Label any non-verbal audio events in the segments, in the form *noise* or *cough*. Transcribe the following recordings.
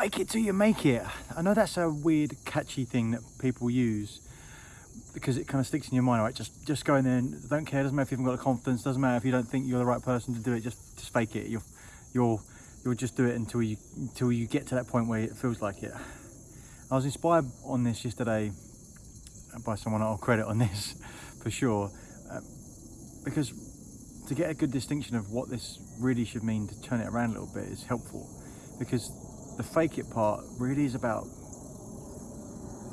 fake it till you make it. I know that's a weird, catchy thing that people use because it kind of sticks in your mind, right? Just just go in there and don't care. Doesn't matter if you haven't got the confidence. Doesn't matter if you don't think you're the right person to do it. Just just fake it. You'll you'll you'll just do it until you until you get to that point where it feels like it. I was inspired on this yesterday by someone I'll credit on *laughs* this for sure, uh, because to get a good distinction of what this really should mean to turn it around a little bit is helpful, because the fake it part really is about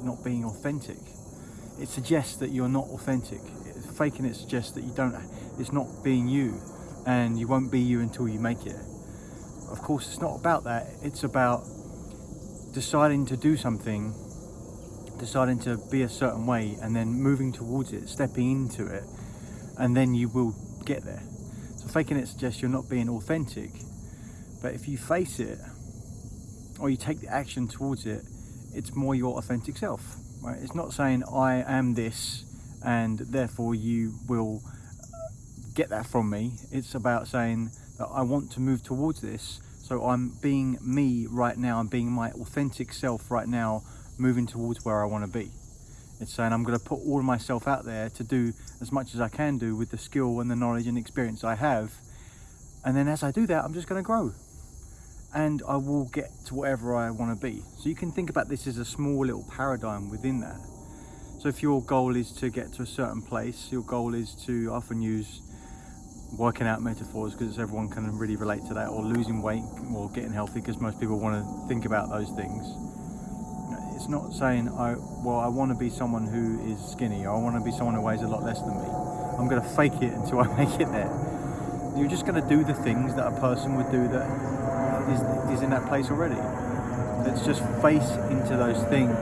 not being authentic. It suggests that you're not authentic. Faking it suggests that you don't, it's not being you and you won't be you until you make it. Of course, it's not about that. It's about deciding to do something, deciding to be a certain way and then moving towards it, stepping into it, and then you will get there. So faking it suggests you're not being authentic. But if you face it, or you take the action towards it, it's more your authentic self, right? It's not saying I am this and therefore you will get that from me. It's about saying that I want to move towards this. So I'm being me right now. I'm being my authentic self right now, moving towards where I want to be. It's saying I'm going to put all of myself out there to do as much as I can do with the skill and the knowledge and experience I have. And then as I do that, I'm just going to grow and I will get to whatever I want to be. So you can think about this as a small little paradigm within that. So if your goal is to get to a certain place, your goal is to often use working out metaphors because everyone can really relate to that or losing weight or getting healthy because most people want to think about those things. It's not saying, I, well, I want to be someone who is skinny or I want to be someone who weighs a lot less than me. I'm going to fake it until I *laughs* make it there. You're just going to do the things that a person would do that is, is in that place already. Let's just face into those things,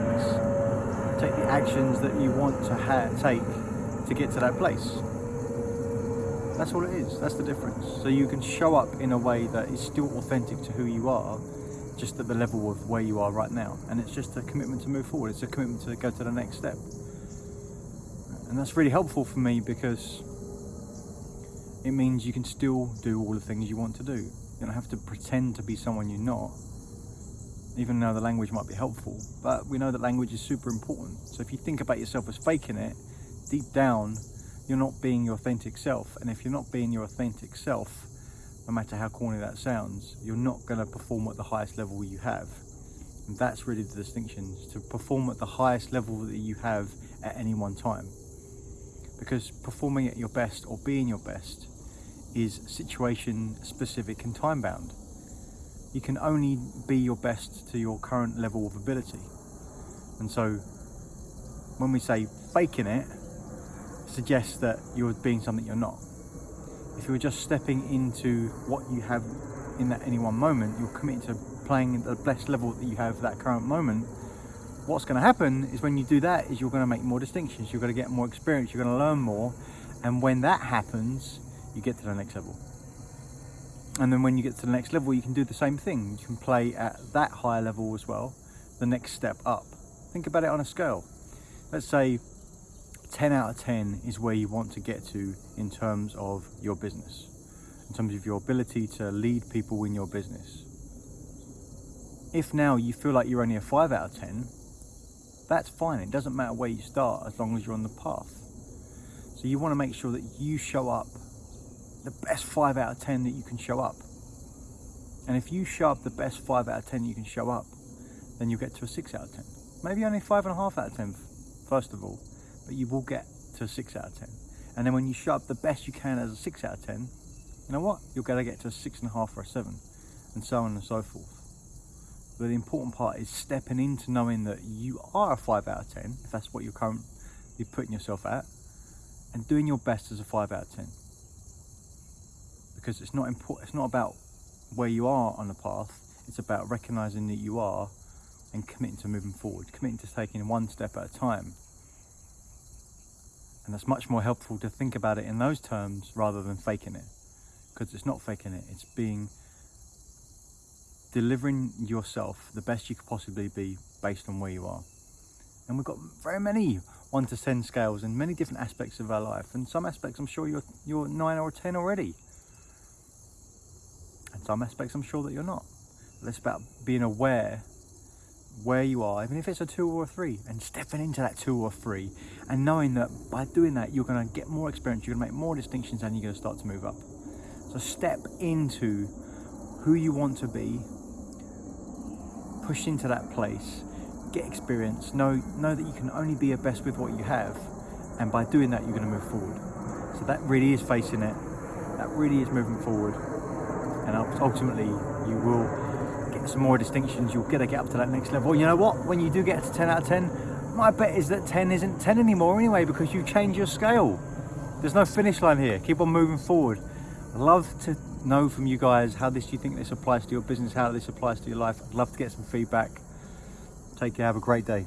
take the actions that you want to take to get to that place. That's all it is, that's the difference. So you can show up in a way that is still authentic to who you are, just at the level of where you are right now. And it's just a commitment to move forward, it's a commitment to go to the next step. And that's really helpful for me because it means you can still do all the things you want to do. You don't have to pretend to be someone you're not, even though the language might be helpful. But we know that language is super important. So if you think about yourself as faking it, deep down, you're not being your authentic self. And if you're not being your authentic self, no matter how corny that sounds, you're not going to perform at the highest level you have. And that's really the distinction, to perform at the highest level that you have at any one time. Because performing at your best or being your best is situation specific and time bound. You can only be your best to your current level of ability. And so when we say faking it, suggests that you're being something you're not. If you're just stepping into what you have in that any one moment, you're committed to playing at the best level that you have that current moment. What's going to happen is when you do that is you're going to make more distinctions, you're going to get more experience, you're going to learn more. And when that happens, you get to the next level. And then when you get to the next level, you can do the same thing. You can play at that higher level as well, the next step up. Think about it on a scale. Let's say 10 out of 10 is where you want to get to in terms of your business, in terms of your ability to lead people in your business. If now you feel like you're only a 5 out of 10, that's fine. It doesn't matter where you start as long as you're on the path. So you want to make sure that you show up the best 5 out of 10 that you can show up. And if you show up the best 5 out of 10 you can show up, then you'll get to a 6 out of 10. Maybe only 5.5 out of 10, first of all, but you will get to a 6 out of 10. And then when you show up the best you can as a 6 out of 10, you know what? You're to get to a 6.5 or a 7, and so on and so forth. But the important part is stepping into knowing that you are a 5 out of 10, if that's what you're currently putting yourself at, and doing your best as a 5 out of 10 because it's not important. It's not about where you are on the path. It's about recognizing that you are and committing to moving forward, committing to taking one step at a time. And that's much more helpful to think about it in those terms rather than faking it. Because it's not faking it, it's being delivering yourself the best you could possibly be based on where you are. And we've got very many one to ten scales in many different aspects of our life. And some aspects I'm sure you're you're nine or ten already some aspects I'm sure that you're not. But it's about being aware where you are, even if it's a two or a three, and stepping into that two or three, and knowing that by doing that, you're going to get more experience, you're going to make more distinctions, and you're going to start to move up. So step into who you want to be, push into that place, get experience, know, know that you can only be your best with what you have, and by doing that, you're going to move forward. So that really is facing it, that really is moving forward, and ultimately, you will get some more distinctions, you'll get to get up to that next level. You know what? When you do get to 10 out of 10, my bet is that 10 isn't 10 anymore anyway because you change your scale. There's no finish line here. Keep on moving forward. I'd love to know from you guys how this do you think this applies to your business, how this applies to your life. I'd love to get some feedback. Take care, have a great day.